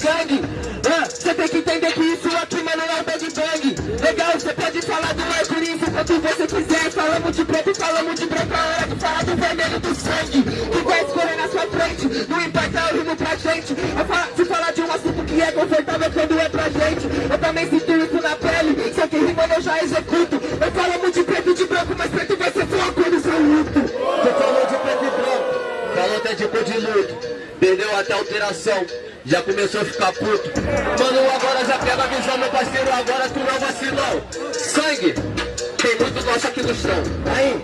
gangue. Você tem que entender que isso aqui, mano, é o bad bang. Legal, você pode falar do arco-íris quanto você quiser. Falamos de preto, falamos de branco, a hora de falar do vermelho do sangue. Que vai escorrer na sua frente, não importa o rimo pra gente. Se falar de um assunto que é confortável quando é pra gente. Eu também sinto isso na pele, só que rimando eu já executo. Eu falamos de preto e de branco, mas preto vai ser foco quando eu luto. Você falou de preto e branco, falou até cor de luto. Perdeu até alteração, já começou a ficar puto. Mano, agora já pega a visão, meu parceiro, agora tu não vacilão. Sangue, tem muito nosso aqui no chão. Aí.